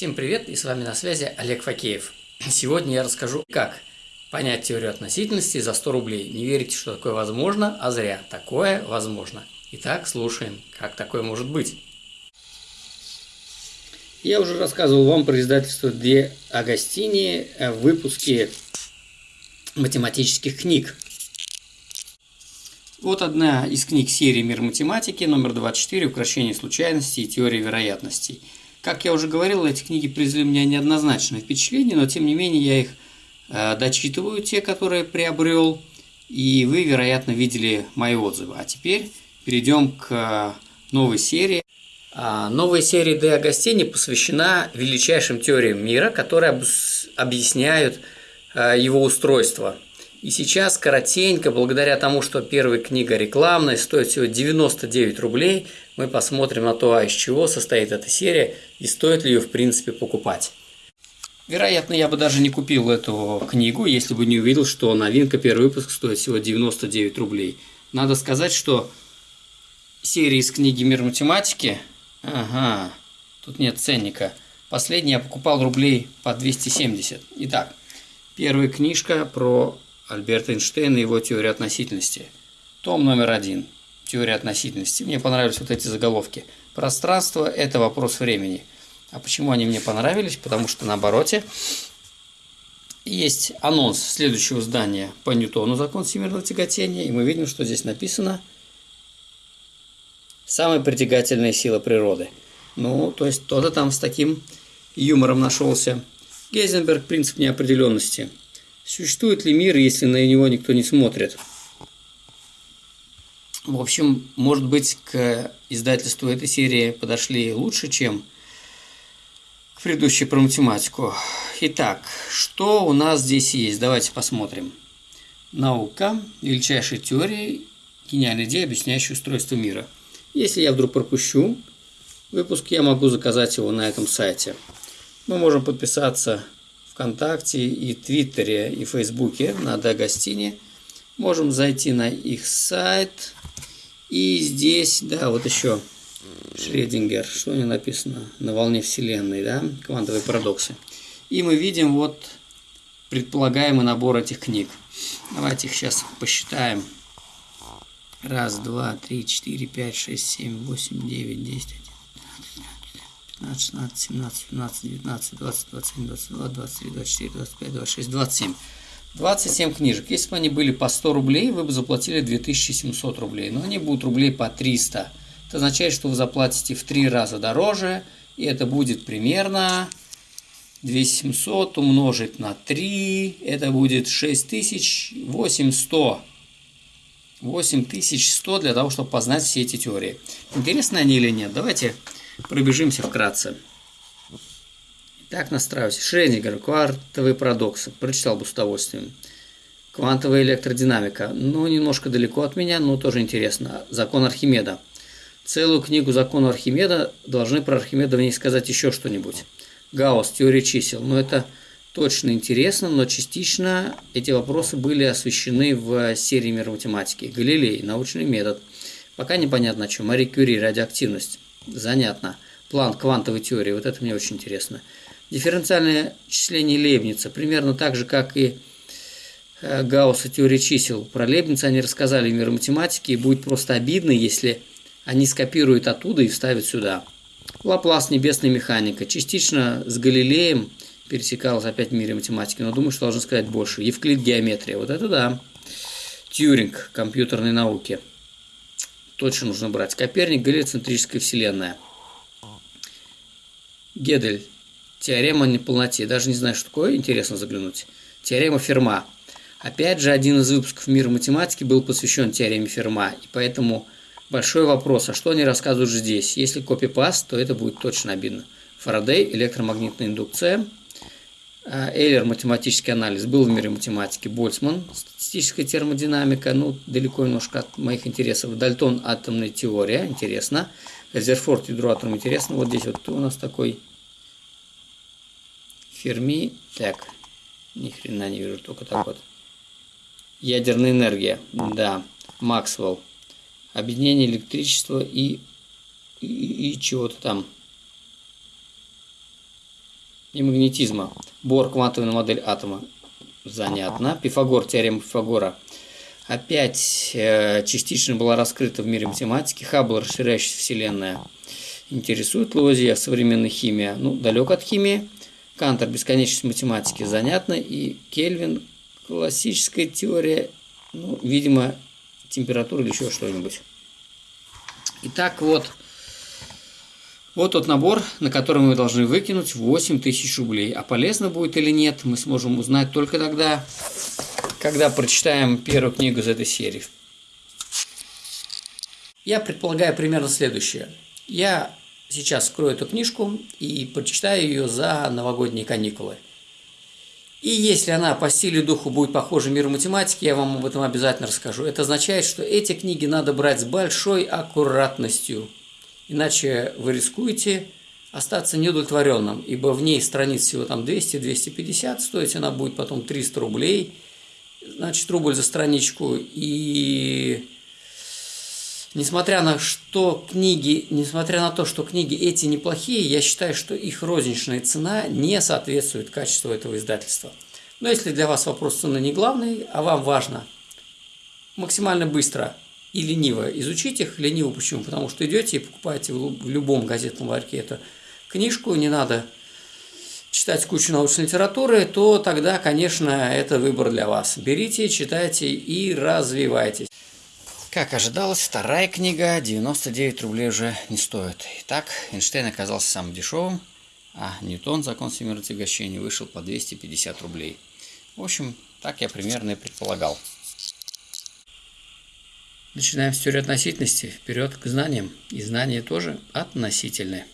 Всем привет, и с вами на связи Олег Факеев. Сегодня я расскажу, как понять теорию относительности за 100 рублей. Не верите, что такое возможно, а зря. Такое возможно. Итак, слушаем, как такое может быть. Я уже рассказывал вам про издательство Де Агастини в выпуске математических книг. Вот одна из книг серии «Мир математики», номер 24 «Укращение случайностей и теория вероятностей». Как я уже говорил, эти книги произвели у меня неоднозначное впечатление, но тем не менее я их э, дочитываю, те, которые приобрел, и вы, вероятно, видели мои отзывы. А теперь перейдем к новой серии. А, новая серия Де Агастини посвящена величайшим теориям мира, которые объясняют э, его устройство – и сейчас коротенько, благодаря тому, что первая книга рекламная, стоит всего 99 рублей, мы посмотрим на то, а из чего состоит эта серия и стоит ли ее в принципе покупать. Вероятно, я бы даже не купил эту книгу, если бы не увидел, что новинка первый выпуск стоит всего 99 рублей. Надо сказать, что серия из книги «Мир математики», ага, тут нет ценника, последний я покупал рублей по 270. Итак, первая книжка про Альберта Эйнштейна и его теория относительности. Том номер один. Теория относительности. Мне понравились вот эти заголовки. Пространство – это вопрос времени. А почему они мне понравились? Потому что на обороте есть анонс следующего здания по Ньютону, закон всемирного тяготения, и мы видим, что здесь написано «Самая притягательная сила природы». Ну, то есть кто-то там с таким юмором нашелся. Гейзенберг – принцип неопределенности – Существует ли мир, если на него никто не смотрит? В общем, может быть, к издательству этой серии подошли лучше, чем к предыдущей про математику. Итак, что у нас здесь есть? Давайте посмотрим. Наука, величайшая теория, гениальная идея, объясняющая устройство мира. Если я вдруг пропущу выпуск, я могу заказать его на этом сайте. Мы можем подписаться ВКонтакте, и Твиттере, и Фейсбуке на Дагостине. Можем зайти на их сайт. И здесь, да, вот еще Шредингер, что у него написано? На волне Вселенной, да, квантовые парадоксы. И мы видим вот предполагаемый набор этих книг. Давайте их сейчас посчитаем. Раз, два, три, четыре, пять, шесть, семь, восемь, девять, десять, 15, 16, 17, 18, 19, 20, 21, 22, 23, 24, 25, 26, 27. 27 книжек. Если бы они были по 100 рублей, вы бы заплатили 2700 рублей. Но они будут рублей по 300. Это означает, что вы заплатите в 3 раза дороже. И это будет примерно 2700 умножить на 3. Это будет 6800. 8100 для того, чтобы познать все эти теории. Интересны они или нет? Давайте Пробежимся вкратце. Так, настраивайся. Шрёдингер, квантовые парадоксы. Прочитал бы с удовольствием. Квантовая электродинамика. Ну, немножко далеко от меня, но тоже интересно. Закон Архимеда. Целую книгу закона Архимеда должны про Архимеда в ней сказать еще что-нибудь. Гаусс, теория чисел. Но это точно интересно, но частично эти вопросы были освещены в серии мир математики. Галилей, научный метод. Пока непонятно о чем. Мари Кюри, радиоактивность. Занятно. План квантовой теории. Вот это мне очень интересно. Дифференциальное числение Лейбница. Примерно так же, как и э, Гаусса теория чисел. Про Лейбница они рассказали в мир математики, и будет просто обидно, если они скопируют оттуда и вставят сюда. Лаплас, небесная механика. Частично с Галилеем пересекалась опять в мире математики, но думаю, что должен сказать больше. Евклид, геометрия. Вот это да. Тьюринг, компьютерной науки точно нужно брать. Коперник, гелиоцентрическая вселенная. Гедель. Теорема неполноте. Даже не знаю, что такое. Интересно заглянуть. Теорема Ферма. Опять же, один из выпусков «Мира математики» был посвящен теореме Ферма. И поэтому большой вопрос, а что они рассказывают здесь? Если копипаст, то это будет точно обидно. Фарадей, электромагнитная индукция – Эйлер математический анализ был в мире математики, Больцман статистическая термодинамика, ну, далеко немножко от моих интересов. Дальтон атомная теория, интересно. Резерфорд ядро атома, интересно. Вот здесь вот у нас такой Ферми, так, ни хрена не вижу, только так вот. Ядерная энергия, да, Максвелл. Объединение электричества и, и, и чего-то там. И магнетизма. Бор – квантовая модель атома. Занятно. Пифагор – теорема Пифагора. Опять э, частично была раскрыта в мире математики. Хаббл – расширяющаяся вселенная. Интересует Луазье современная химия. Ну, далек от химии. Кантер – бесконечность математики. Занятно. И Кельвин – классическая теория. Ну, видимо, температура или еще что-нибудь. Итак, вот вот тот набор, на который мы должны выкинуть 8 тысяч рублей. А полезно будет или нет, мы сможем узнать только тогда, когда прочитаем первую книгу из этой серии. Я предполагаю примерно следующее. Я сейчас скрою эту книжку и прочитаю ее за новогодние каникулы. И если она по стилю духу будет похожа миру математики, я вам об этом обязательно расскажу. Это означает, что эти книги надо брать с большой аккуратностью – Иначе вы рискуете остаться неудовлетворенным, ибо в ней страниц всего там 200-250, стоить она будет потом 300 рублей, значит, рубль за страничку. И несмотря на, что книги, несмотря на то, что книги эти неплохие, я считаю, что их розничная цена не соответствует качеству этого издательства. Но если для вас вопрос цены не главный, а вам важно максимально быстро и лениво изучить их. Лениво почему? Потому что идете и покупаете в любом газетном ларьке эту книжку, не надо читать кучу научной литературы, то тогда, конечно, это выбор для вас. Берите, читайте и развивайтесь. Как ожидалось, вторая книга 99 рублей уже не стоит. Итак, Эйнштейн оказался самым дешевым, а Ньютон, закон всемирного тягощения, вышел по 250 рублей. В общем, так я примерно и предполагал. Начинаем с теории относительности. Вперед к знаниям. И знания тоже относительные.